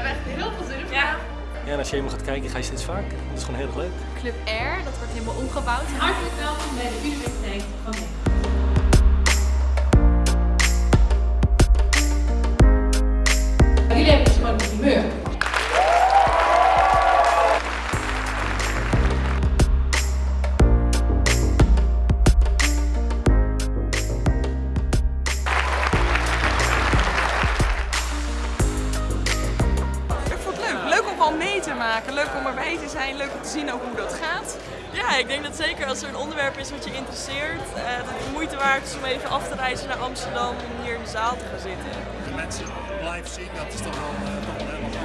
hebben echt heel veel zin in ja. ja, en als je helemaal gaat kijken, ga je steeds vaker. Dat is gewoon heel erg leuk. Club R, dat wordt helemaal omgebouwd. Hartelijk welkom bij de Universiteit van Jullie hebben dus gewoon een humeur. Om mee te maken. Leuk om erbij te zijn. Leuk om te zien ook hoe dat gaat. Ja, ik denk dat zeker als er een onderwerp is wat je interesseert, eh, dat het de moeite waard is om even af te reizen naar Amsterdam om hier in de zaal te gaan zitten. de mensen live zien, dat is toch wel, toch wel helemaal